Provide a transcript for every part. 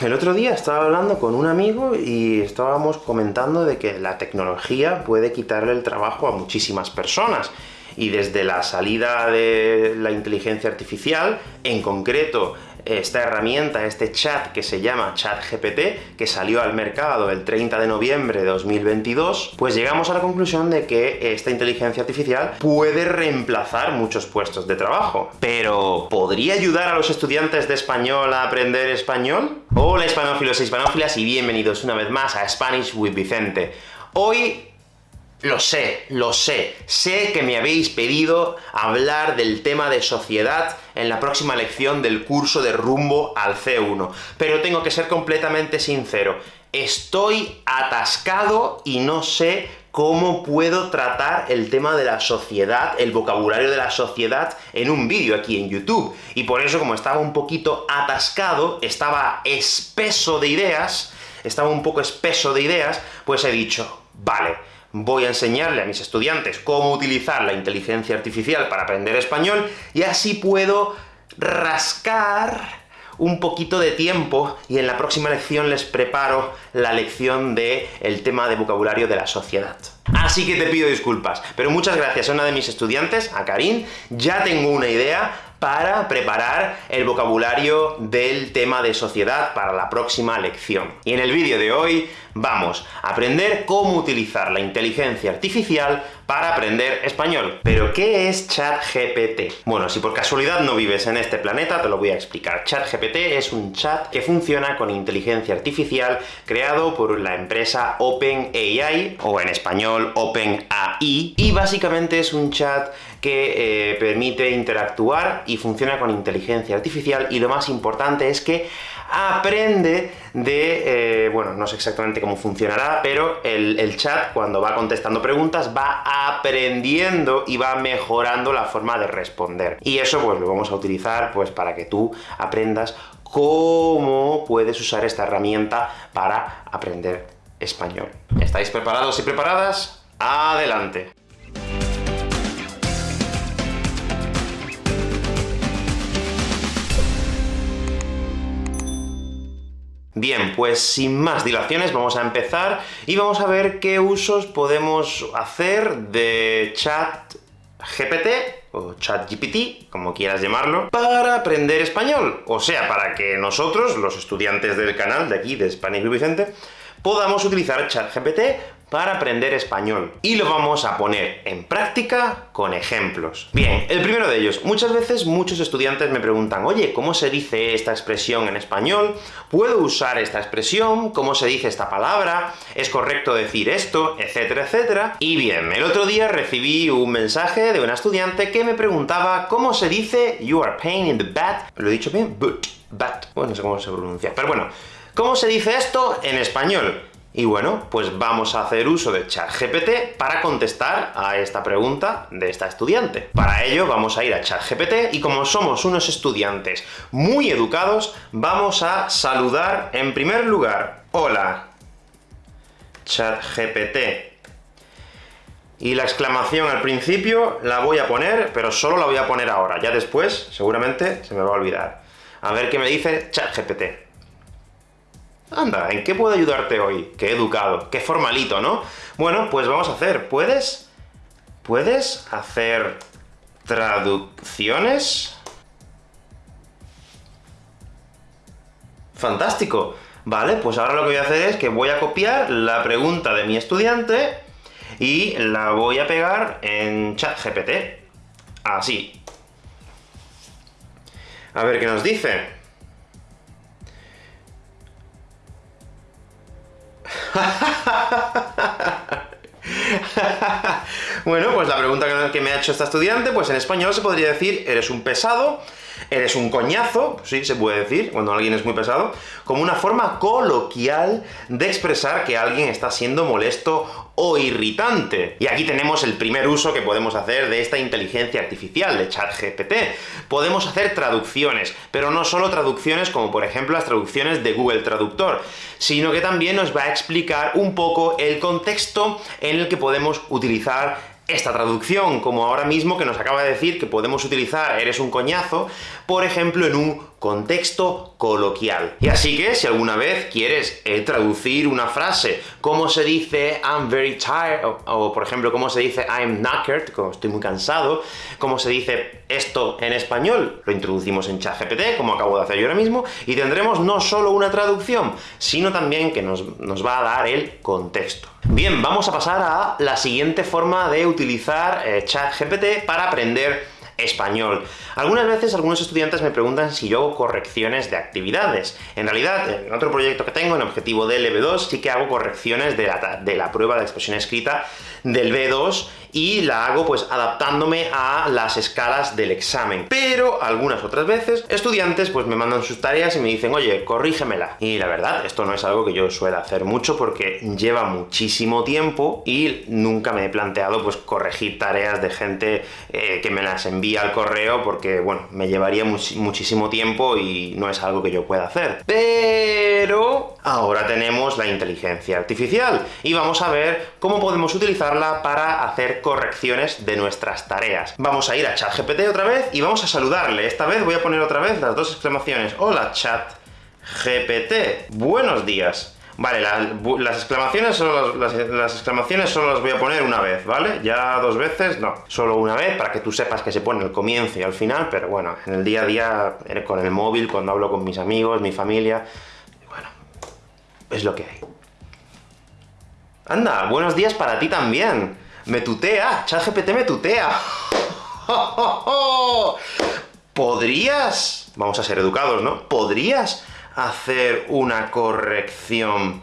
el otro día estaba hablando con un amigo y estábamos comentando de que la tecnología puede quitarle el trabajo a muchísimas personas. Y desde la salida de la inteligencia artificial, en concreto esta herramienta, este chat que se llama ChatGPT, que salió al mercado el 30 de noviembre de 2022, pues llegamos a la conclusión de que esta inteligencia artificial puede reemplazar muchos puestos de trabajo. Pero, ¿podría ayudar a los estudiantes de español a aprender español? Hola hispanófilos e hispanófilas, y bienvenidos una vez más a Spanish with Vicente. Hoy lo sé, lo sé. Sé que me habéis pedido hablar del tema de sociedad en la próxima lección del curso de rumbo al C1. Pero tengo que ser completamente sincero. Estoy atascado y no sé cómo puedo tratar el tema de la sociedad, el vocabulario de la sociedad, en un vídeo aquí en YouTube. Y por eso, como estaba un poquito atascado, estaba espeso de ideas, estaba un poco espeso de ideas, pues he dicho, vale, voy a enseñarle a mis estudiantes cómo utilizar la inteligencia artificial para aprender español, y así puedo rascar un poquito de tiempo, y en la próxima lección les preparo la lección de el tema de vocabulario de la sociedad. Así que te pido disculpas, pero muchas gracias a una de mis estudiantes, a Karin, ya tengo una idea para preparar el vocabulario del tema de sociedad para la próxima lección. Y en el vídeo de hoy vamos a aprender cómo utilizar la inteligencia artificial para aprender español. ¿Pero qué es ChatGPT? Bueno, si por casualidad no vives en este planeta, te lo voy a explicar. ChatGPT es un chat que funciona con inteligencia artificial creado por la empresa OpenAI, o en español OpenAI, y básicamente es un chat que eh, permite interactuar y funciona con inteligencia artificial, y lo más importante es que aprende de, eh, bueno, no sé exactamente cómo funcionará, pero el, el, chat, cuando va contestando preguntas, va aprendiendo y va mejorando la forma de responder. Y eso, pues, lo vamos a utilizar, pues, para que tú aprendas cómo puedes usar esta herramienta para aprender español. ¿Estáis preparados y preparadas? ¡Adelante! Bien, pues sin más dilaciones vamos a empezar, y vamos a ver qué usos podemos hacer de chat GPT, o chat GPT, como quieras llamarlo, para aprender español. O sea, para que nosotros, los estudiantes del canal de aquí, de Spanish Vicente, podamos utilizar ChatGPT para aprender español. Y lo vamos a poner en práctica con ejemplos. Bien, el primero de ellos. Muchas veces muchos estudiantes me preguntan, oye, ¿cómo se dice esta expresión en español? ¿Puedo usar esta expresión? ¿Cómo se dice esta palabra? ¿Es correcto decir esto? etcétera, etcétera. Y bien, el otro día recibí un mensaje de una estudiante que me preguntaba cómo se dice you are pain in the butt. ¿Lo he dicho bien? But. But. Bueno, no sé cómo se pronuncia. Pero bueno, ¿cómo se dice esto en español? Y bueno, pues vamos a hacer uso de ChatGPT para contestar a esta pregunta de esta estudiante. Para ello, vamos a ir a ChatGPT, y como somos unos estudiantes muy educados, vamos a saludar en primer lugar. Hola, ChatGPT. Y la exclamación al principio la voy a poner, pero solo la voy a poner ahora. Ya después, seguramente, se me va a olvidar. A ver qué me dice ChatGPT. Anda, ¿en qué puedo ayudarte hoy? Qué educado, qué formalito, ¿no? Bueno, pues vamos a hacer, ¿puedes? ¿Puedes hacer traducciones? ¡Fantástico! Vale, pues ahora lo que voy a hacer es que voy a copiar la pregunta de mi estudiante, y la voy a pegar en ChatGPT. Así. A ver qué nos dice. Bueno, pues la pregunta que me ha hecho esta estudiante, pues en español se podría decir, eres un pesado, eres un coñazo, sí, se puede decir, cuando alguien es muy pesado, como una forma coloquial de expresar que alguien está siendo molesto o irritante. Y aquí tenemos el primer uso que podemos hacer de esta inteligencia artificial, de ChatGPT. Podemos hacer traducciones, pero no solo traducciones como por ejemplo las traducciones de Google Traductor, sino que también nos va a explicar un poco el contexto en el que podemos utilizar esta traducción, como ahora mismo que nos acaba de decir que podemos utilizar eres un coñazo, por ejemplo, en un contexto coloquial. Y así que, si alguna vez quieres eh, traducir una frase, como se dice I'm very tired, o, por ejemplo, cómo se dice I'm knackered, como estoy muy cansado, cómo se dice esto en español, lo introducimos en ChatGPT, como acabo de hacer yo ahora mismo, y tendremos no solo una traducción, sino también que nos, va a dar el contexto. Bien, vamos a pasar a la siguiente forma de utilizar eh, ChatGPT para aprender español. Algunas veces algunos estudiantes me preguntan si yo hago correcciones de actividades. En realidad, en otro proyecto que tengo, en Objetivo del B2, sí que hago correcciones de la, de la prueba de expresión escrita del B2, y la hago pues adaptándome a las escalas del examen. Pero algunas otras veces, estudiantes pues me mandan sus tareas y me dicen, oye, corrígemela. Y la verdad, esto no es algo que yo suelo hacer mucho, porque lleva muchísimo tiempo, y nunca me he planteado pues corregir tareas de gente eh, que me las envía al correo, porque bueno, me llevaría muchísimo tiempo y no es algo que yo pueda hacer. Pero ahora tenemos la inteligencia artificial, y vamos a ver cómo podemos utilizarla para hacer correcciones de nuestras tareas. Vamos a ir a ChatGPT otra vez, y vamos a saludarle. Esta vez voy a poner otra vez las dos exclamaciones. Hola, ChatGPT. Buenos días. Vale, las exclamaciones solo las, exclamaciones solo las voy a poner una vez, ¿vale? Ya dos veces, no. Solo una vez, para que tú sepas que se pone al comienzo y al final, pero bueno, en el día a día, eh, con el móvil, cuando hablo con mis amigos, mi familia, bueno, es lo que hay. Anda, buenos días para ti también. Me tutea, ChatGPT me tutea. ¿Podrías, vamos a ser educados, ¿no? ¿Podrías hacer una corrección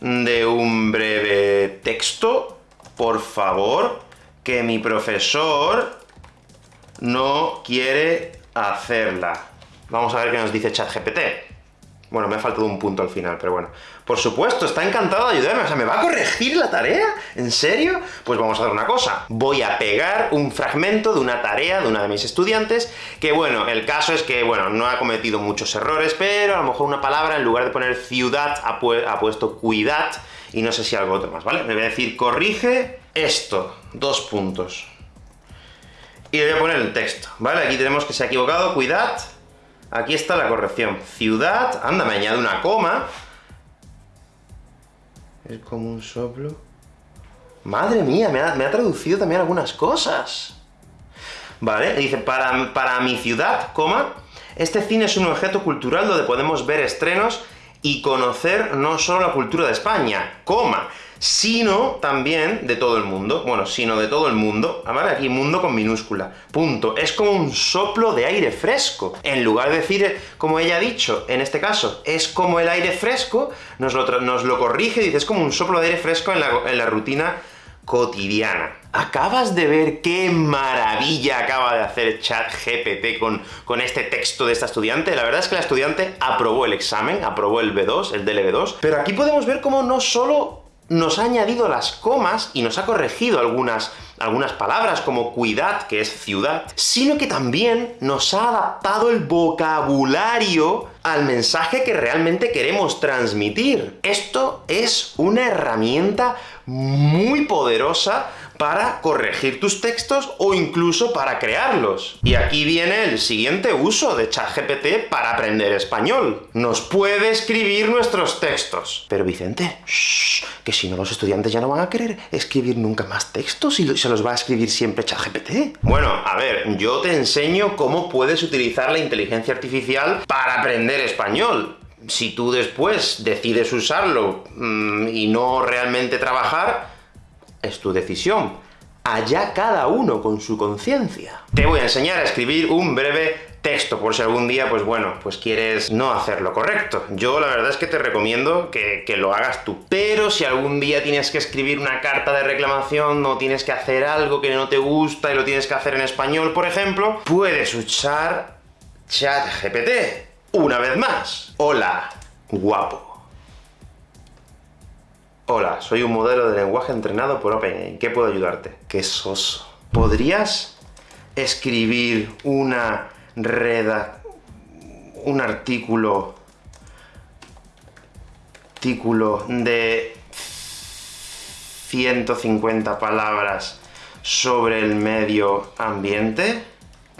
de un breve texto, por favor? Que mi profesor no quiere hacerla. Vamos a ver qué nos dice ChatGPT. Bueno, me ha faltado un punto al final, pero bueno. Por supuesto, está encantado de ayudarme. O sea, ¿me va a corregir la tarea? ¿En serio? Pues vamos a hacer una cosa. Voy a pegar un fragmento de una tarea de una de mis estudiantes, que bueno, el caso es que, bueno, no ha cometido muchos errores, pero a lo mejor una palabra, en lugar de poner ciudad, ha, puesto cuidad, y no sé si algo otro más, ¿vale? Me voy a decir, corrige esto. Dos puntos. Y le voy a poner el texto, ¿vale? Aquí tenemos que se ha equivocado, cuidad, Aquí está la corrección. Ciudad, anda, me añade una coma. Es como un soplo. Madre mía, me ha, traducido también algunas cosas. Vale, dice, para, para mi ciudad, coma, este cine es un objeto cultural donde podemos ver estrenos y conocer no solo la cultura de España, coma, sino también de todo el mundo. Bueno, sino de todo el mundo, ah, ¿vale? Aquí mundo con minúscula. Punto. Es como un soplo de aire fresco. En lugar de decir, como ella ha dicho, en este caso, es como el aire fresco, nos lo, nos lo corrige y dice, es como un soplo de aire fresco en la, en la rutina cotidiana. ¿Acabas de ver qué maravilla acaba de hacer ChatGPT con, con este texto de esta estudiante? La verdad es que la estudiante aprobó el examen, aprobó el B2, el DLB2, pero aquí podemos ver cómo no solo nos ha añadido las comas y nos ha corregido algunas, algunas palabras, como cuidad, que es ciudad, sino que también nos ha adaptado el vocabulario al mensaje que realmente queremos transmitir. Esto es una herramienta muy poderosa para corregir tus textos o incluso para crearlos. Y aquí viene el siguiente uso de ChatGPT para aprender español. Nos puede escribir nuestros textos. Pero Vicente, que si no los estudiantes ya no van a querer escribir nunca más textos y se los va a escribir siempre ChatGPT. Bueno, a ver, yo te enseño cómo puedes utilizar la inteligencia artificial para aprender español si tú después decides usarlo mm, y no realmente trabajar, es tu decisión. Allá cada uno con su conciencia. Te voy a enseñar a escribir un breve texto, por si algún día, pues bueno, pues quieres no hacer lo correcto. Yo la verdad es que te recomiendo que, que, lo hagas tú. Pero si algún día tienes que escribir una carta de reclamación, o tienes que hacer algo que no te gusta y lo tienes que hacer en español, por ejemplo, puedes usar ChatGPT. Una vez más. Hola, guapo. Hola, soy un modelo de lenguaje entrenado por OpenAI. ¿Qué puedo ayudarte? ¡Qué soso! ¿Podrías escribir una reda... un artículo... artículo de 150 palabras sobre el medio ambiente?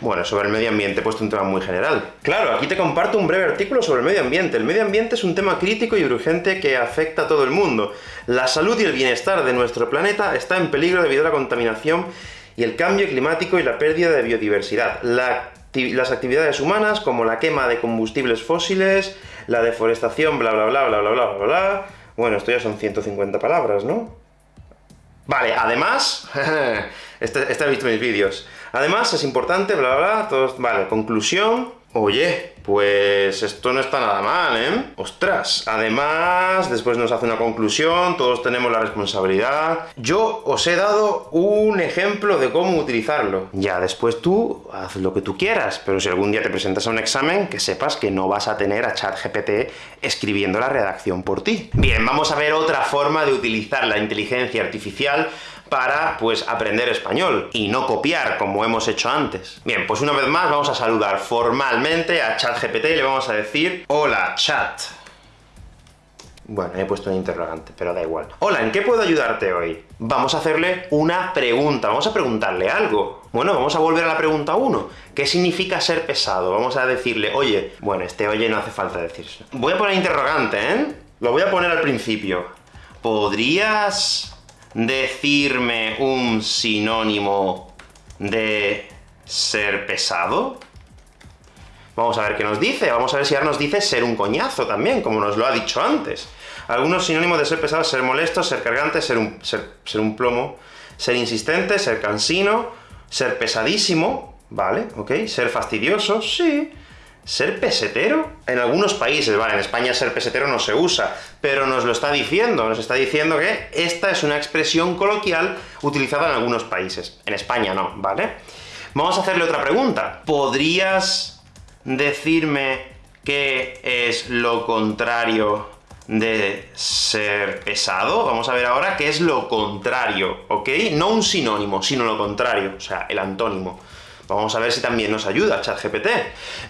Bueno, sobre el medio ambiente he puesto un tema muy general. Claro, aquí te comparto un breve artículo sobre el medio ambiente. El medio ambiente es un tema crítico y urgente que afecta a todo el mundo. La salud y el bienestar de nuestro planeta está en peligro debido a la contaminación y el cambio climático y la pérdida de biodiversidad. las actividades humanas, como la quema de combustibles fósiles, la deforestación, bla bla bla bla bla bla bla bla... Bueno, esto ya son 150 palabras, ¿no? Vale, además... este, este ha visto mis vídeos. Además, es importante, bla bla bla, todos... Vale, conclusión... Oye, pues esto no está nada mal, ¿eh? ¡Ostras! Además, después nos hace una conclusión, todos tenemos la responsabilidad... Yo os he dado un ejemplo de cómo utilizarlo. Ya, después tú haz lo que tú quieras, pero si algún día te presentas a un examen, que sepas que no vas a tener a ChatGPT escribiendo la redacción por ti. Bien, vamos a ver otra forma de utilizar la inteligencia artificial para, pues, aprender español, y no copiar, como hemos hecho antes. Bien, pues una vez más vamos a saludar formalmente a ChatGPT y le vamos a decir Hola, chat. Bueno, he puesto un interrogante, pero da igual. Hola, ¿en qué puedo ayudarte hoy? Vamos a hacerle una pregunta, vamos a preguntarle algo. Bueno, vamos a volver a la pregunta 1. ¿Qué significa ser pesado? Vamos a decirle, oye... Bueno, este oye no hace falta decirse. Voy a poner interrogante, ¿eh? Lo voy a poner al principio. ¿Podrías decirme un sinónimo de ser pesado? Vamos a ver qué nos dice, vamos a ver si ahora nos dice ser un coñazo también, como nos lo ha dicho antes. Algunos sinónimos de ser pesado, ser molesto, ser cargante, ser un, ser, ser un plomo, ser insistente, ser cansino, ser pesadísimo, ¿vale? ¿Ok? Ser fastidioso, sí. ¿Ser pesetero? En algunos países, vale, en España ser pesetero no se usa, pero nos lo está diciendo, nos está diciendo que esta es una expresión coloquial utilizada en algunos países. En España no, ¿vale? Vamos a hacerle otra pregunta. ¿Podrías decirme qué es lo contrario de ser pesado? Vamos a ver ahora qué es lo contrario, ¿ok? No un sinónimo, sino lo contrario, o sea, el antónimo. Vamos a ver si también nos ayuda ChatGPT.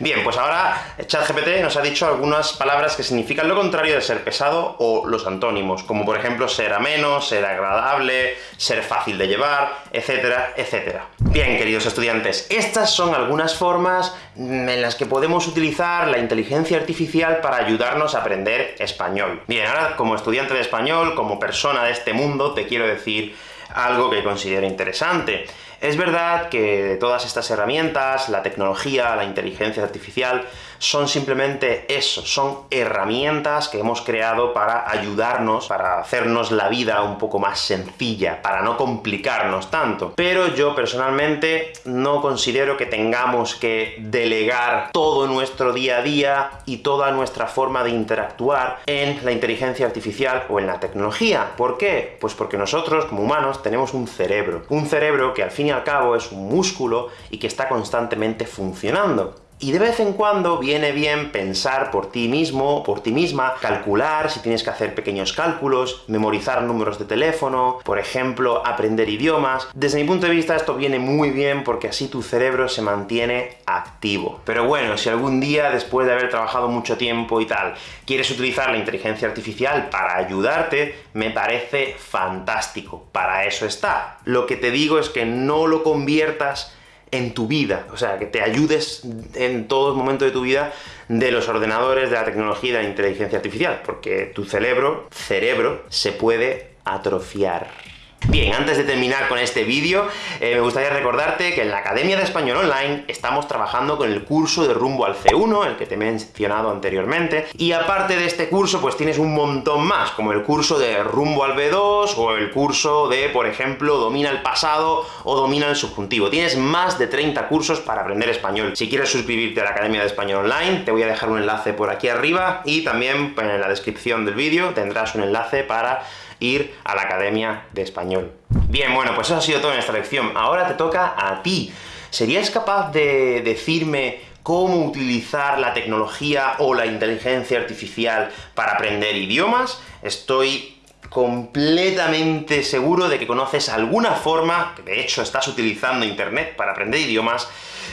Bien, pues ahora ChatGPT nos ha dicho algunas palabras que significan lo contrario de ser pesado o los antónimos, como por ejemplo ser ameno, ser agradable, ser fácil de llevar, etcétera, etcétera. Bien, queridos estudiantes, estas son algunas formas en las que podemos utilizar la inteligencia artificial para ayudarnos a aprender español. Bien, ahora como estudiante de español, como persona de este mundo, te quiero decir algo que considero interesante. Es verdad que todas estas herramientas, la tecnología, la inteligencia artificial, son simplemente eso, son herramientas que hemos creado para ayudarnos, para hacernos la vida un poco más sencilla, para no complicarnos tanto. Pero yo personalmente no considero que tengamos que delegar todo nuestro día a día y toda nuestra forma de interactuar en la inteligencia artificial o en la tecnología. ¿Por qué? Pues porque nosotros, como humanos, tenemos un cerebro. Un cerebro que al fin y al cabo es un músculo y que está constantemente funcionando. Y de vez en cuando viene bien pensar por ti mismo, por ti misma, calcular si tienes que hacer pequeños cálculos, memorizar números de teléfono, por ejemplo, aprender idiomas. Desde mi punto de vista esto viene muy bien porque así tu cerebro se mantiene activo. Pero bueno, si algún día, después de haber trabajado mucho tiempo y tal, quieres utilizar la inteligencia artificial para ayudarte, me parece fantástico. Para eso está. Lo que te digo es que no lo conviertas en tu vida, o sea, que te ayudes en todo momento de tu vida de los ordenadores, de la tecnología y de la inteligencia artificial, porque tu cerebro, cerebro, se puede atrofiar. Bien, antes de terminar con este vídeo, eh, me gustaría recordarte que en la Academia de Español Online estamos trabajando con el curso de Rumbo al C1, el que te he mencionado anteriormente, y aparte de este curso, pues tienes un montón más, como el curso de Rumbo al B2, o el curso de, por ejemplo, Domina el pasado, o Domina el subjuntivo. Tienes más de 30 cursos para aprender español. Si quieres suscribirte a la Academia de Español Online, te voy a dejar un enlace por aquí arriba, y también en la descripción del vídeo tendrás un enlace para ir a la Academia de Español. Bien, bueno, pues eso ha sido todo en esta lección. Ahora te toca a ti. ¿Serías capaz de decirme cómo utilizar la tecnología o la inteligencia artificial para aprender idiomas? Estoy completamente seguro de que conoces alguna forma, que de hecho estás utilizando internet para aprender idiomas,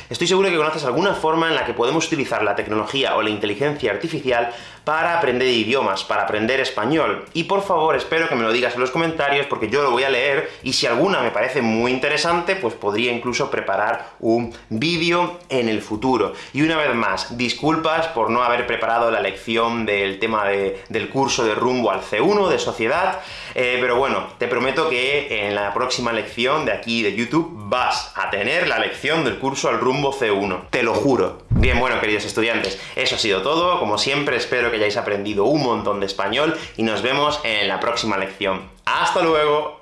estoy seguro de que conoces alguna forma en la que podemos utilizar la tecnología o la inteligencia artificial para aprender idiomas, para aprender español. Y por favor, espero que me lo digas en los comentarios, porque yo lo voy a leer, y si alguna me parece muy interesante, pues podría incluso preparar un vídeo en el futuro. Y una vez más, disculpas por no haber preparado la lección del tema del curso de rumbo al C1 de Sociedad, eh, pero bueno, te prometo que en la próxima lección de aquí de YouTube vas a tener la lección del curso al rumbo C1. Te lo juro. Bien, bueno, queridos estudiantes, eso ha sido todo. Como siempre, espero que hayáis aprendido un montón de español, y nos vemos en la próxima lección. ¡Hasta luego!